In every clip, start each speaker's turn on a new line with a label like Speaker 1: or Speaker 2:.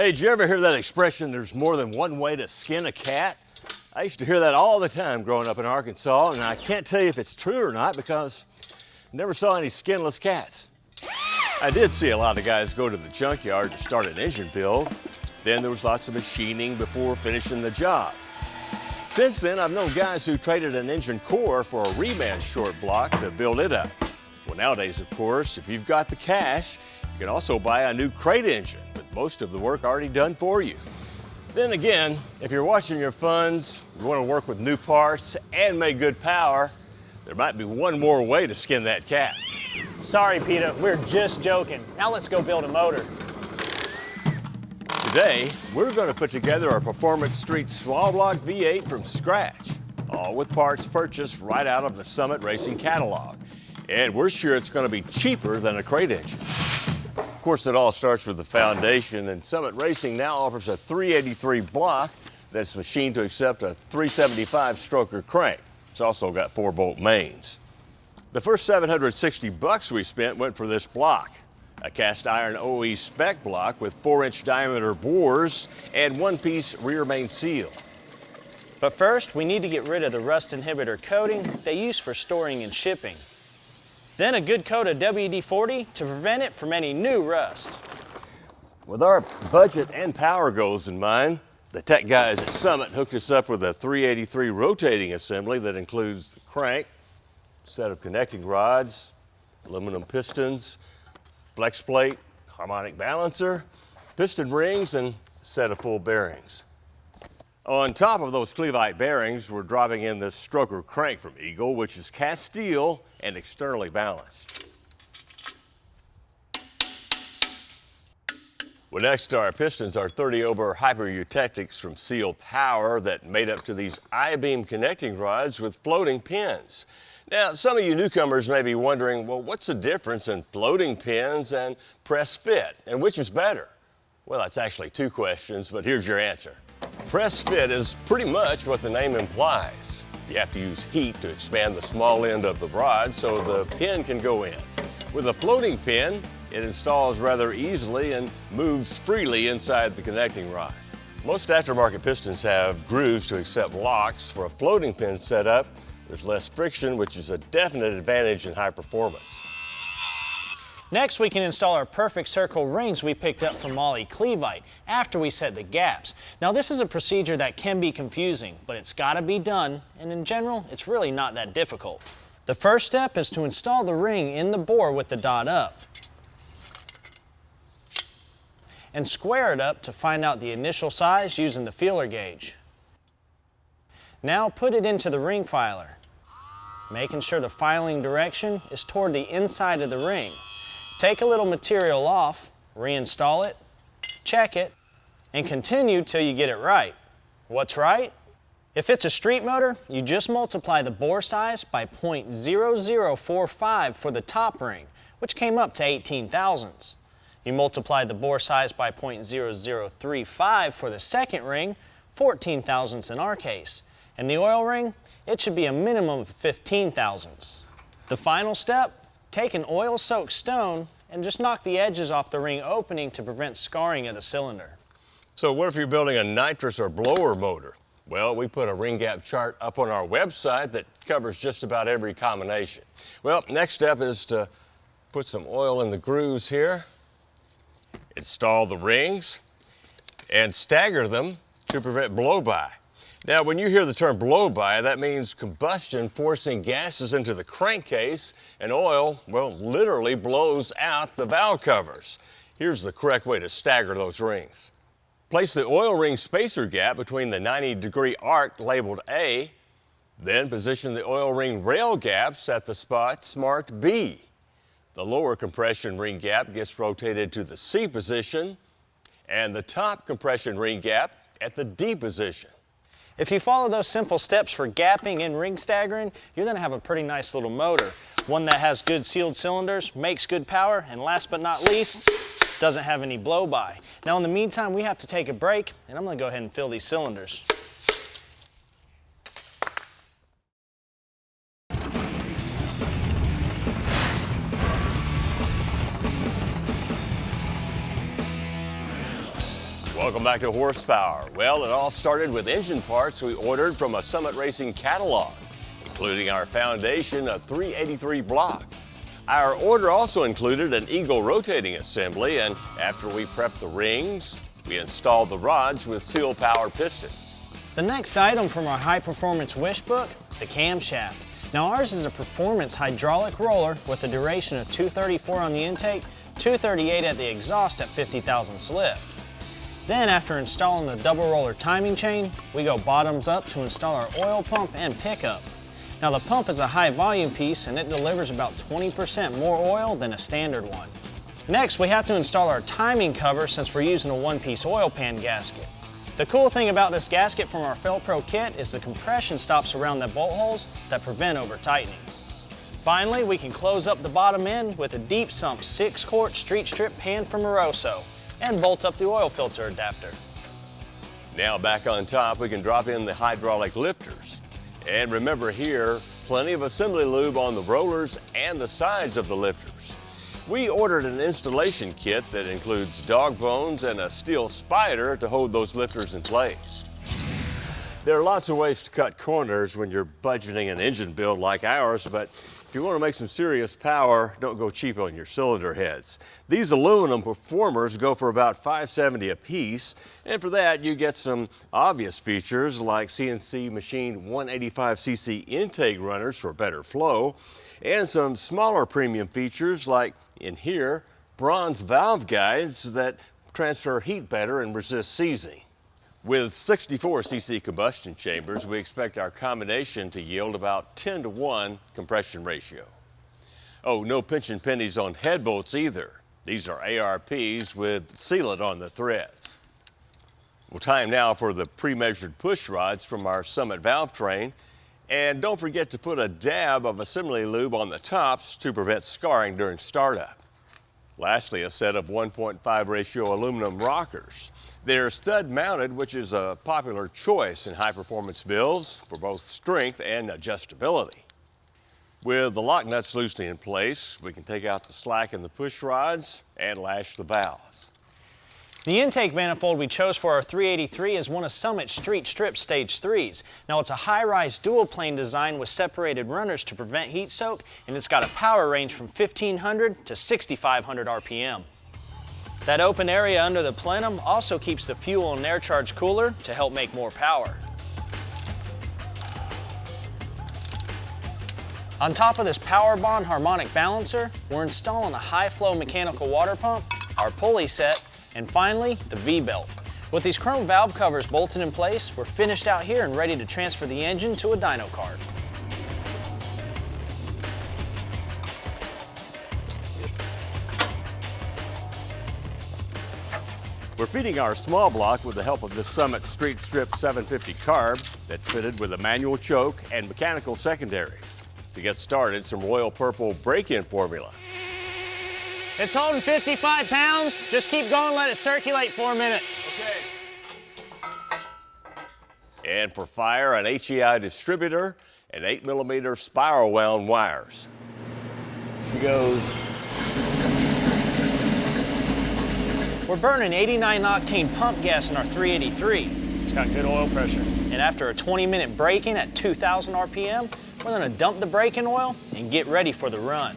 Speaker 1: Hey, did you ever hear that expression, there's more than one way to skin a cat? I used to hear that all the time growing up in Arkansas, and I can't tell you if it's true or not because I never saw any skinless cats. I did see a lot of guys go to the junkyard to start an engine build. Then there was lots of machining before finishing the job. Since then, I've known guys who traded an engine core for a reman short block to build it up. Well, nowadays, of course, if you've got the cash, you can also buy a new crate engine most of the work already done for you. Then again, if you're watching your funds, you want to work with new parts and make good power, there might be one more way to skin that cat.
Speaker 2: Sorry, PETA, we're just joking. Now let's go build a motor.
Speaker 1: Today, we're going to put together our Performance Street Small Block V8 from scratch, all with parts purchased right out of the Summit Racing catalog. And we're sure it's going to be cheaper than a crate engine. Of course, it all starts with the foundation, and Summit Racing now offers a 383 block that's machined to accept a 375 stroker crank. It's also got four bolt mains. The first 760 bucks we spent went for this block, a cast iron OE spec block with four inch diameter bores and one piece rear main seal.
Speaker 2: But first, we need to get rid of the rust inhibitor coating they use for storing and shipping. Then a good coat of WD-40 to prevent it from any new rust.
Speaker 1: With our budget and power goals in mind, the tech guys at Summit hooked us up with a 383 rotating assembly that includes the crank, set of connecting rods, aluminum pistons, flex plate, harmonic balancer, piston rings, and set of full bearings. On top of those Clevite bearings, we're dropping in this stroker crank from Eagle, which is cast steel and externally balanced. Well, next to our pistons are 30 over hyper eutectics from Sealed Power that made up to these I-beam connecting rods with floating pins. Now, some of you newcomers may be wondering, well, what's the difference in floating pins and press fit, and which is better? Well, that's actually two questions, but here's your answer. Press fit is pretty much what the name implies. You have to use heat to expand the small end of the rod so the pin can go in. With a floating pin, it installs rather easily and moves freely inside the connecting rod. Most aftermarket pistons have grooves to accept locks. For a floating pin setup, there's less friction, which is a definite advantage in high performance.
Speaker 2: Next, we can install our perfect circle rings we picked up from Mahle Clevite after we set the gaps. Now, this is a procedure that can be confusing, but it's gotta be done, and in general, it's really not that difficult. The first step is to install the ring in the bore with the dot up. And square it up to find out the initial size using the feeler gauge. Now put it into the ring filer, making sure the filing direction is toward the inside of the ring. Take a little material off, reinstall it, check it, and continue till you get it right. What's right? If it's a street motor, you just multiply the bore size by 0.0045 for the top ring, which came up to 18 thousandths. You multiply the bore size by 0.0035 for the second ring, 14 thousandths in our case. And the oil ring, it should be a minimum of 15 thousandths. The final step, Take an oil-soaked stone and just knock the edges off the ring opening to prevent scarring of the cylinder.
Speaker 1: So what if you're building a nitrous or blower motor? Well, we put a ring gap chart up on our website that covers just about every combination. Well, next step is to put some oil in the grooves here, install the rings, and stagger them to prevent blow-by. Now, when you hear the term blow-by, that means combustion forcing gases into the crankcase and oil, well, literally blows out the valve covers. Here's the correct way to stagger those rings. Place the oil ring spacer gap between the 90 degree arc labeled A, then position the oil ring rail gaps at the spots marked B. The lower compression ring gap gets rotated to the C position and the top compression ring gap at the D position.
Speaker 2: If you follow those simple steps for gapping and ring staggering, you're gonna have a pretty nice little motor. One that has good sealed cylinders, makes good power, and last but not least, doesn't have any blow-by. Now in the meantime, we have to take a break, and I'm gonna go ahead and fill these cylinders.
Speaker 1: Welcome back to Horsepower. Well, it all started with engine parts we ordered from a Summit Racing catalog, including our foundation, a 383 block. Our order also included an Eagle rotating assembly, and after we prepped the rings, we installed the rods with sealed power pistons.
Speaker 2: The next item from our high performance wish book, the camshaft. Now ours is a performance hydraulic roller with a duration of 234 on the intake, 238 at the exhaust at 50,000 lift. Then after installing the double roller timing chain, we go bottoms up to install our oil pump and pickup. Now the pump is a high volume piece and it delivers about 20% more oil than a standard one. Next, we have to install our timing cover since we're using a one-piece oil pan gasket. The cool thing about this gasket from our Fel-Pro kit is the compression stops around the bolt holes that prevent over tightening. Finally, we can close up the bottom end with a deep sump 6 quart street strip pan from Moroso and bolt up the oil filter adapter.
Speaker 1: Now back on top, we can drop in the hydraulic lifters. And remember here, plenty of assembly lube on the rollers and the sides of the lifters. We ordered an installation kit that includes dog bones and a steel spider to hold those lifters in place. There are lots of ways to cut corners when you're budgeting an engine build like ours, but if you want to make some serious power, don't go cheap on your cylinder heads. These aluminum performers go for about 570 a piece, and for that you get some obvious features like CNC machined 185cc intake runners for better flow, and some smaller premium features like in here, bronze valve guides that transfer heat better and resist seizing. With 64 cc combustion chambers, we expect our combination to yield about 10 to 1 compression ratio. Oh, no pinching pennies on head bolts either. These are ARPs with sealant on the threads. Well, time now for the pre-measured push rods from our Summit valve train. And don't forget to put a dab of assembly lube on the tops to prevent scarring during startup. Lastly, a set of 1.5 ratio aluminum rockers. They're stud mounted, which is a popular choice in high performance builds for both strength and adjustability. With the lock nuts loosely in place, we can take out the slack in the push rods and lash the valves.
Speaker 2: The intake manifold we chose for our 383 is one of Summit Street Strip Stage 3s. Now it's a high-rise dual plane design with separated runners to prevent heat soak and it's got a power range from 1500 to 6500 RPM. That open area under the plenum also keeps the fuel and air charge cooler to help make more power. On top of this PowerBond harmonic balancer, we're installing a high-flow mechanical water pump, our pulley set, and finally, the V-belt. With these chrome valve covers bolted in place, we're finished out here and ready to transfer the engine to a dyno cart.
Speaker 1: We're feeding our small block with the help of the Summit Street Strip 750 carb that's fitted with a manual choke and mechanical secondary. To get started, some Royal Purple break-in formula.
Speaker 2: It's holding 55 pounds. Just keep going, let it circulate for a minute.
Speaker 1: Okay. And for fire, an HEI distributor and 8 millimeter spiral wound wires. She goes.
Speaker 2: We're burning 89 octane pump gas in our 383. It's got good oil pressure. And after a 20 minute break-in at 2,000 RPM, we're gonna dump the break-in oil and get ready for the run.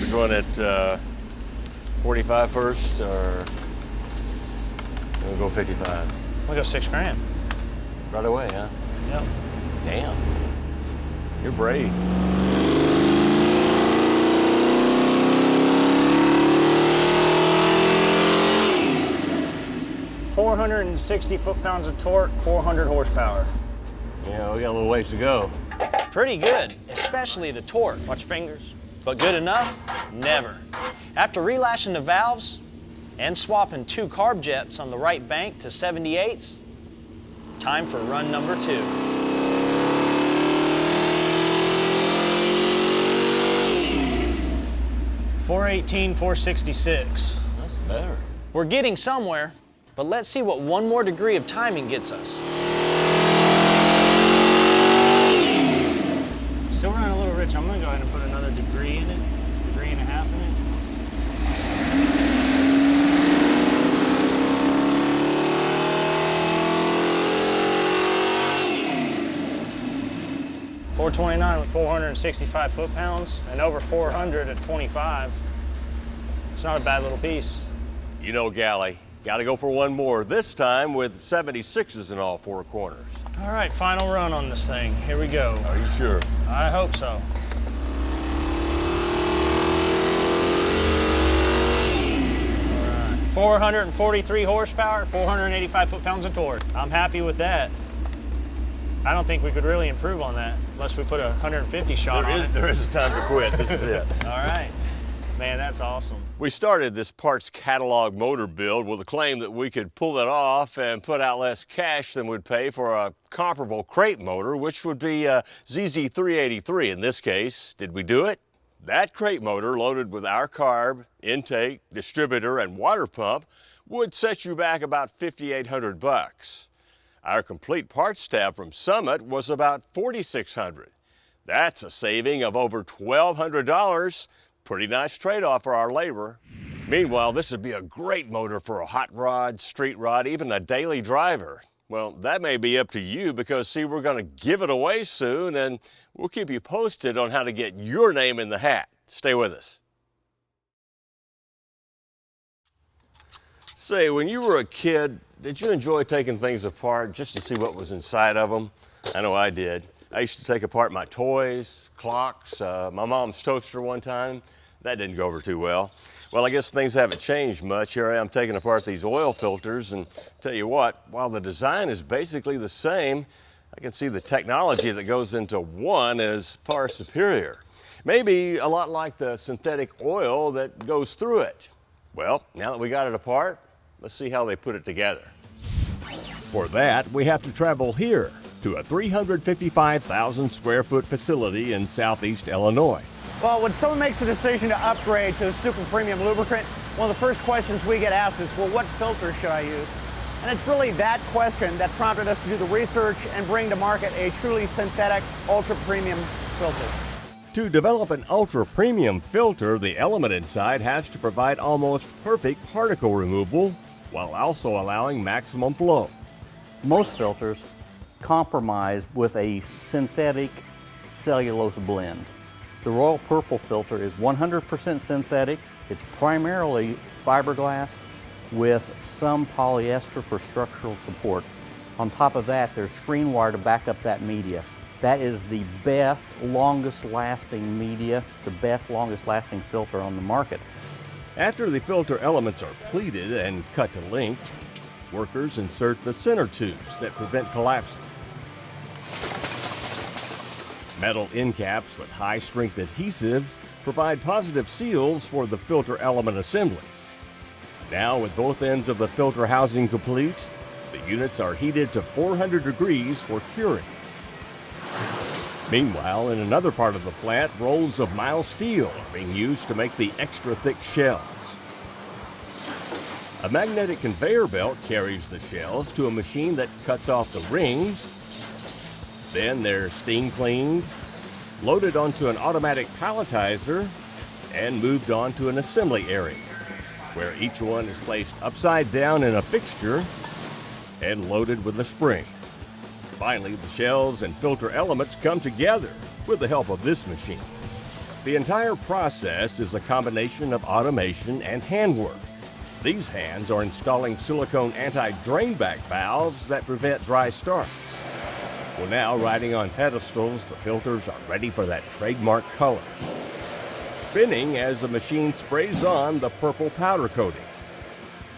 Speaker 1: We're going at uh, 45 first, or we'll go 55?
Speaker 2: We'll go six grand.
Speaker 1: Right away, huh?
Speaker 2: Yep.
Speaker 1: Damn. You're brave.
Speaker 2: 460 foot-pounds of torque, 400 horsepower.
Speaker 1: Yeah, we got a little ways to go.
Speaker 2: Pretty good, especially the torque. Watch your fingers. But good enough? Never. After relashing the valves and swapping two carb jets on the right bank to 78s, time for run number two. Four eighteen, four sixty-six.
Speaker 1: That's better.
Speaker 2: We're getting somewhere, but let's see what one more degree of timing gets us. Still running a little rich. I'm gonna go ahead and put another degree in it, degree and a half in it. 429 with 465 foot-pounds and over 400 at 25. It's not a bad little piece.
Speaker 3: You know, Galley, got to go for one more, this time with 76s in all four corners.
Speaker 2: All right, final run on this thing. Here we go.
Speaker 3: Are you sure?
Speaker 2: I hope so. All right, 443 horsepower, 485 foot-pounds of torque. I'm happy with that. I don't think we could really improve on that unless we put a 150 shot
Speaker 3: There
Speaker 2: on
Speaker 3: is,
Speaker 2: it.
Speaker 3: there is a time to quit. This is it.
Speaker 2: All right. Man, that's awesome.
Speaker 3: We started this parts catalog motor build with a claim that we could pull it off and put out less cash than we'd pay for a comparable crate motor, which would be uh, a ZZ383 in this case. Did we do it? That crate motor loaded with our carb, intake, distributor, and water pump would set you back about 5,800 bucks. Our complete parts tab from Summit was about 4,600. That's a saving of over $1,200. Pretty nice trade-off for our labor. Meanwhile, this would be a great motor for a hot rod, street rod, even a daily driver. Well, that may be up to you because see, we're gonna give it away soon and we'll keep you posted on how to get your name in the hat. Stay with us. Say, when you were a kid, did you enjoy taking things apart just to see what was inside of them? I know I did. I used to take apart my toys, clocks, uh, my mom's toaster one time. That didn't go over too well. Well, I guess things haven't changed much. Here I am taking apart these oil filters and tell you what, while the design is basically the same, I can see the technology that goes into one is far superior. Maybe a lot like the synthetic oil that goes through it. Well, now that we got it apart, let's see how they put it together.
Speaker 1: For that, we have to travel here to a 355,000 square foot facility in southeast Illinois.
Speaker 4: Well, when someone makes a decision to upgrade to a super premium lubricant, one of the first questions we get asked is, well, what filter should I use? And it's really that question that prompted us to do the research and bring to market a truly synthetic, ultra premium filter.
Speaker 1: To develop an ultra premium filter, the element inside has to provide almost perfect particle removal while also allowing maximum flow.
Speaker 5: Most filters compromise with a synthetic cellulose blend. The Royal Purple filter is 100% synthetic. It's primarily fiberglass with some polyester for structural support. On top of that, there's screen wire to back up that media. That is the best, longest lasting media, the best, longest lasting filter on the market.
Speaker 1: After the filter elements are pleated and cut to length, workers insert the center tubes that prevent collapsing. Metal end caps with high strength adhesive provide positive seals for the filter element assemblies. Now, with both ends of the filter housing complete, the units are heated to 400 degrees for curing. Meanwhile, in another part of the plant, rolls of mild steel are being used to make the extra thick shells. A magnetic conveyor belt carries the shells to a machine that cuts off the rings. Then they're steam cleaned, loaded onto an automatic palletizer, and moved on to an assembly area, where each one is placed upside down in a fixture and loaded with a spring. Finally, the shells and filter elements come together with the help of this machine. The entire process is a combination of automation and handwork. These hands are installing silicone anti-drain back valves that prevent dry starts. Well, now riding on pedestals, the filters are ready for that trademark color. Spinning as the machine sprays on the purple powder coating.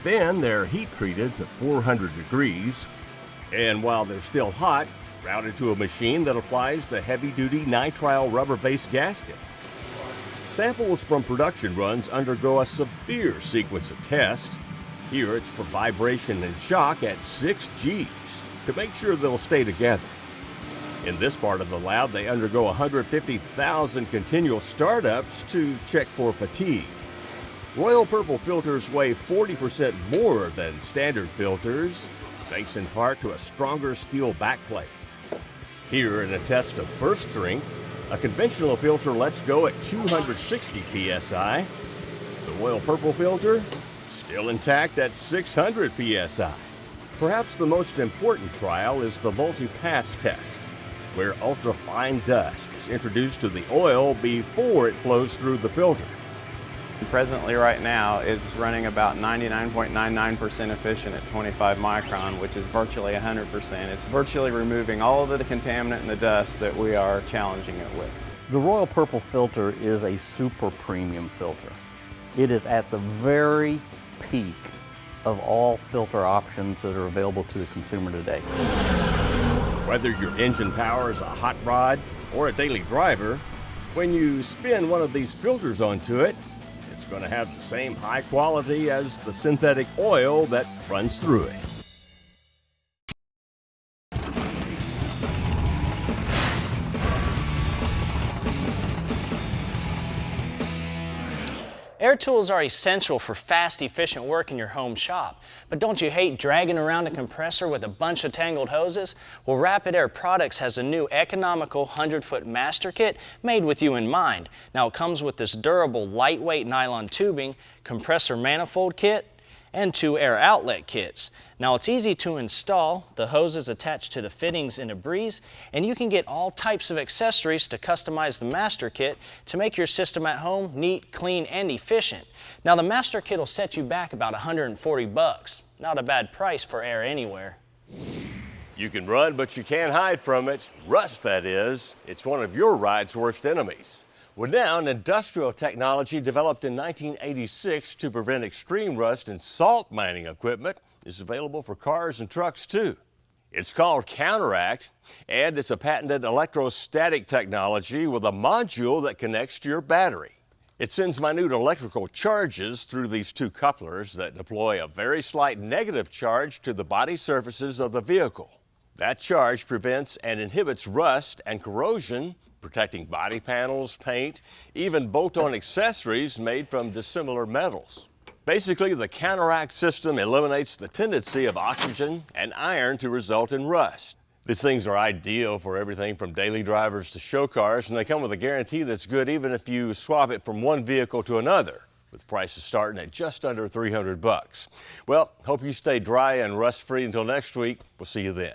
Speaker 1: Then they're heat treated to 400 degrees, and while they're still hot, routed to a machine that applies the heavy duty nitrile rubber based gasket. Samples from production runs undergo a severe sequence of tests. Here it's for vibration and shock at 6 Gs to make sure they'll stay together. In this part of the lab, they undergo 150,000 continual startups to check for fatigue. Royal Purple filters weigh 40% more than standard filters, thanks in part to a stronger steel backplate. Here in a test of burst strength, a conventional filter lets go at 260 psi. The Royal Purple filter, still intact at 600 psi. Perhaps the most important trial is the multi-pass test.
Speaker 6: where ultrafine dust is introduced to the oil before it flows through the filter.
Speaker 7: Presently right now is running about 99.99% efficient at 25 micron, which is virtually 100%. It's virtually removing all of the contaminant and the dust that we are challenging it with.
Speaker 5: The Royal Purple filter is a super premium filter. It is at the very peak of all filter options that are available to the consumer today.
Speaker 6: Whether your engine power is a hot rod or a daily driver, when you spin one of these filters onto it, going to have the same high quality as the synthetic oil that runs through it.
Speaker 2: Air tools are essential for fast, efficient work in your home shop. But don't you hate dragging around a compressor with a bunch of tangled hoses? Well, Rapid Air Products has a new economical 100-foot master kit made with you in mind. Now, it comes with this durable, lightweight nylon tubing, compressor manifold kit, and two air outlet kits. Now it's easy to install, the hoses attached to the fittings in a breeze, and you can get all types of accessories to customize the master kit to make your system at home neat, clean, and efficient. Now the master kit will set you back about 140 bucks. Not a bad price for air anywhere.
Speaker 1: You can run, but you can't hide from it. Rust, that is. It's one of your ride's worst enemies. Well, now, an industrial technology developed in 1986 to prevent extreme rust in salt mining equipment is available for cars and trucks too. It's called Counteract, and it's a patented electrostatic technology with a module that connects to your battery. It sends minute electrical charges through these two couplers that deploy a very slight negative charge to the body surfaces of the vehicle. That charge prevents and inhibits rust and corrosion protecting body panels, paint, even bolt-on accessories made from dissimilar metals. Basically, the counteract system eliminates the tendency of oxygen and iron to result in rust. These things are ideal for everything from daily drivers to show cars, and they come with a guarantee that's good even if you swap it from one vehicle to another, with prices starting at just under 300 bucks. Well, hope you stay dry and rust-free until next week. We'll see you then.